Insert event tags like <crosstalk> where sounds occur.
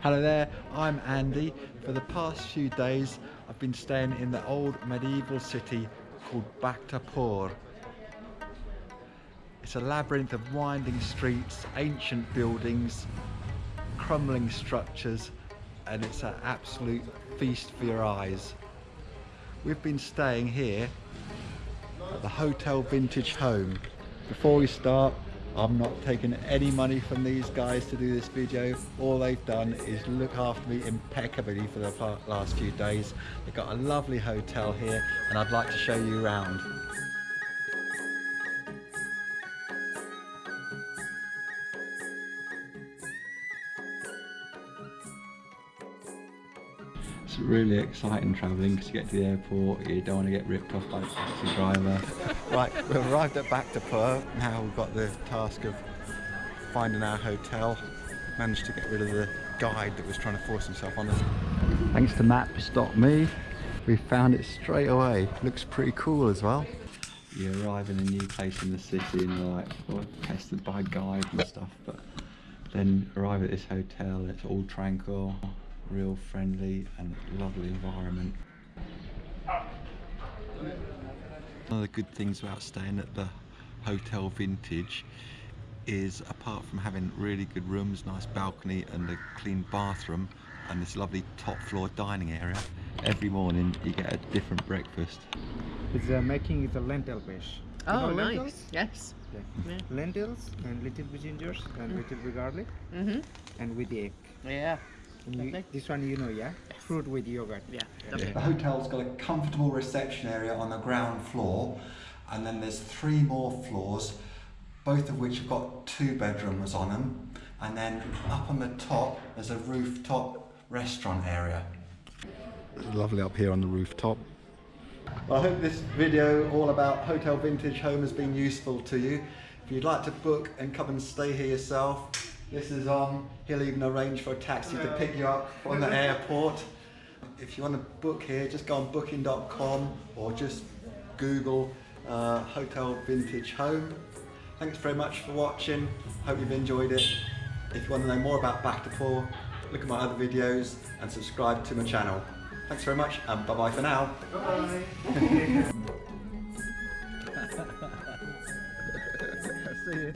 Hello there, I'm Andy. For the past few days, I've been staying in the old medieval city called Bhaktapur. It's a labyrinth of winding streets, ancient buildings, crumbling structures, and it's an absolute feast for your eyes. We've been staying here at the Hotel Vintage Home. Before we start, I'm not taking any money from these guys to do this video. All they've done is look after me impeccably for the last few days. They've got a lovely hotel here and I'd like to show you around. It's really exciting travelling because you get to the airport, you don't want to get ripped off by the taxi driver. <laughs> right, we've arrived at Bhaktapur. Now we've got the task of finding our hotel. Managed to get rid of the guide that was trying to force himself on us. Thanks to Maps.me, we found it straight away. Looks pretty cool as well. You arrive in a new place in the city and you're like, well, tested by guide and stuff, but then arrive at this hotel, it's all tranquil, real friendly and lovely environment. One of the good things about staying at the Hotel Vintage is apart from having really good rooms, nice balcony and a clean bathroom and this lovely top floor dining area, every morning you get a different breakfast. It's uh, making it a lentil fish. You Oh, know nice. lentils? Yes. Yeah. Yeah. Lentils and little bit gingers and little bit garlic Mhm. and with the egg. Yeah. And you- this one you know, yeah? Fruit with yogurt. Yeah. The hotel's got a comfortable reception area on the ground floor and then there's three more floors, both of which have got two bedrooms on them and then up on the top there's a rooftop restaurant area. It's lovely up here on the rooftop. Well, I hope this video all about Hotel Vintage Home has been useful to you. If you'd like to book and come and stay here yourself, this is on. He'll even arrange for a taxi to pick you up on the airport. If you want to book here, just go on booking.com or just Google uh, Hotel Vintage Home. Thanks very much for watching. Hope you've enjoyed it. If you want to know more about Bhaktapur, look at my other videos and subscribe to my channel. Thanks very much and bye bye for now. Bye bye. <laughs> See you.